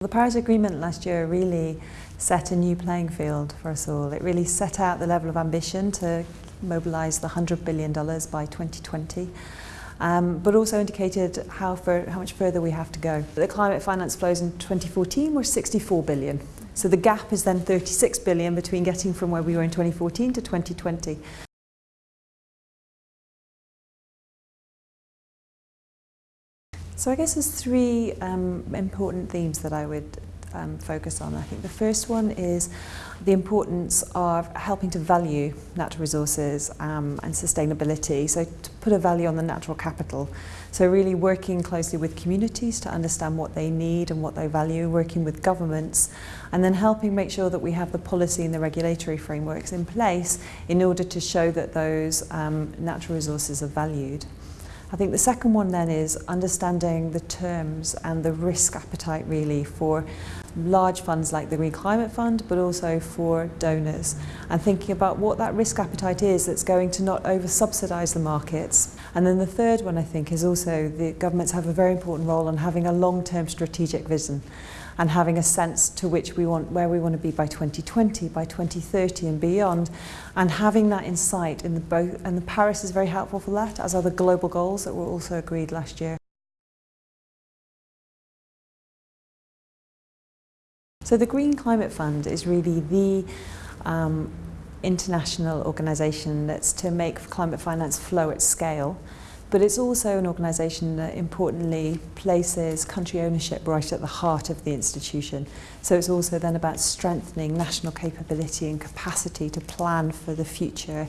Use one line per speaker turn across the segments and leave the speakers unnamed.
The Paris Agreement last year really set a new playing field for us all. It really set out the level of ambition to mobilise the $100 billion by 2020. Um, but also indicated how, for, how much further we have to go. The climate finance flows in 2014 were 64 billion, So the gap is then 36 billion between getting from where we were in 2014 to 2020. So I guess there's three um, important themes that I would um, focus on. I think the first one is the importance of helping to value natural resources um, and sustainability, so to put a value on the natural capital. So really working closely with communities to understand what they need and what they value, working with governments, and then helping make sure that we have the policy and the regulatory frameworks in place in order to show that those um, natural resources are valued. I think the second one then is understanding the terms and the risk appetite really for large funds like the Green Climate Fund, but also for donors, and thinking about what that risk appetite is that's going to not over-subsidise the markets. And then the third one, I think, is also the governments have a very important role in having a long-term strategic vision and having a sense to which we want, where we want to be by 2020, by 2030 and beyond, and having that insight in the both, and the Paris is very helpful for that, as are the global goals that were also agreed last year. So the Green Climate Fund is really the um, international organisation that's to make climate finance flow at scale But it's also an organisation that importantly places country ownership right at the heart of the institution. So it's also then about strengthening national capability and capacity to plan for the future,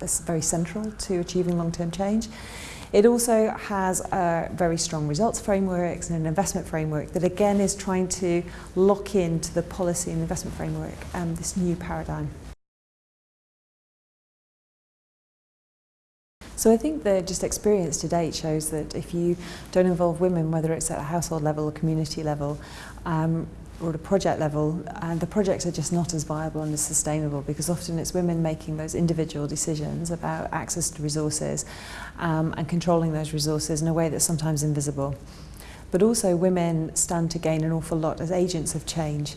are very central to achieving long-term change. It also has a very strong results frameworks and an investment framework that again is trying to lock into the policy and investment framework and um, this new paradigm. So I think the just experience to date shows that if you don't involve women, whether it's at a household level or community level, um, or at a project level, and the projects are just not as viable and as sustainable because often it's women making those individual decisions about access to resources um, and controlling those resources in a way that's sometimes invisible. But also women stand to gain an awful lot as agents of change.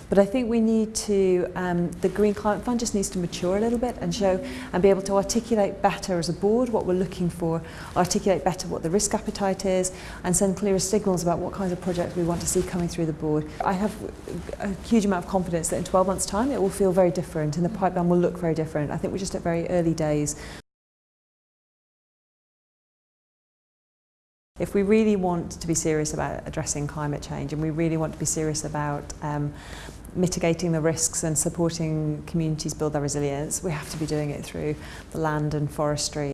But I think we need to, um, the Green Climate Fund just needs to mature a little bit and show and be able to articulate better as a board what we're looking for, articulate better what the risk appetite is and send clearer signals about what kinds of projects we want to see coming through the board. I have a huge amount of confidence that in 12 months time it will feel very different and the pipeline will look very different. I think we're just at very early days If we really want to be serious about addressing climate change and we really want to be serious about um, mitigating the risks and supporting communities build their resilience, we have to be doing it through the land and forestry